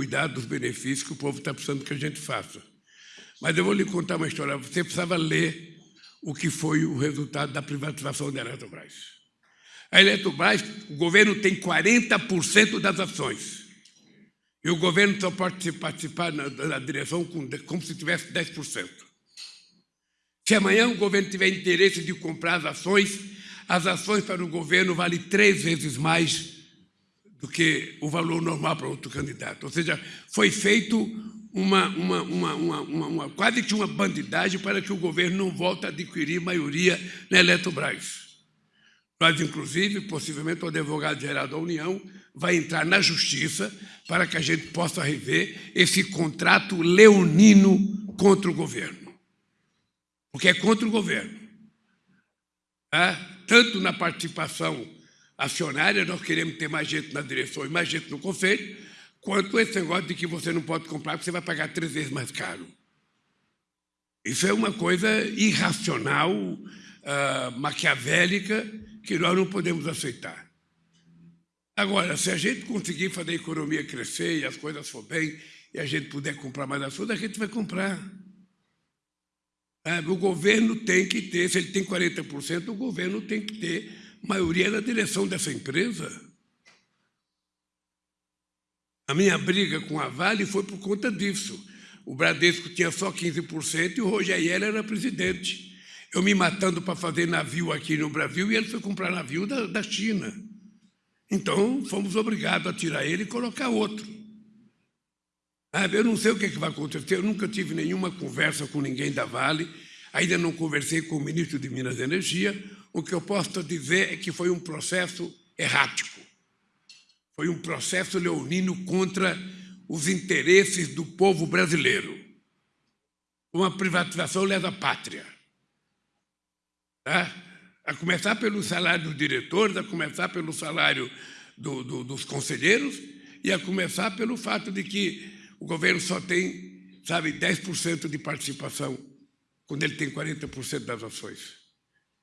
cuidar dos benefícios que o povo está precisando que a gente faça. Mas eu vou lhe contar uma história. Você precisava ler o que foi o resultado da privatização da Eletrobras. A Eletrobras, o governo tem 40% das ações. E o governo só pode participar na, na direção com, como se tivesse 10%. Se amanhã o governo tiver interesse de comprar as ações, as ações para o governo valem três vezes mais do que o valor normal para outro candidato. Ou seja, foi feito uma, uma, uma, uma, quase que uma bandidagem para que o governo não volte a adquirir maioria na Eletrobras. Nós, inclusive, possivelmente o advogado-geral da União vai entrar na justiça para que a gente possa rever esse contrato leonino contra o governo. Porque é contra o governo. É? Tanto na participação acionária, nós queremos ter mais gente na direção e mais gente no conselho, quanto esse negócio de que você não pode comprar porque você vai pagar três vezes mais caro. Isso é uma coisa irracional, uh, maquiavélica, que nós não podemos aceitar. Agora, se a gente conseguir fazer a economia crescer e as coisas for bem, e a gente puder comprar mais açúcar, a gente vai comprar. É, o governo tem que ter, se ele tem 40%, o governo tem que ter maioria na direção dessa empresa. A minha briga com a Vale foi por conta disso. O Bradesco tinha só 15% e o Rogério era presidente. Eu me matando para fazer navio aqui no Brasil e ele foi comprar navio da, da China. Então, fomos obrigados a tirar ele e colocar outro. Ah, eu não sei o que, é que vai acontecer, eu nunca tive nenhuma conversa com ninguém da Vale, ainda não conversei com o ministro de Minas e Energia, o que eu posso dizer é que foi um processo errático. Foi um processo leonino contra os interesses do povo brasileiro. Uma privatização leva pátria. Tá? A começar pelo salário dos diretores, a começar pelo salário do, do, dos conselheiros e a começar pelo fato de que o governo só tem, sabe, 10% de participação quando ele tem 40% das ações.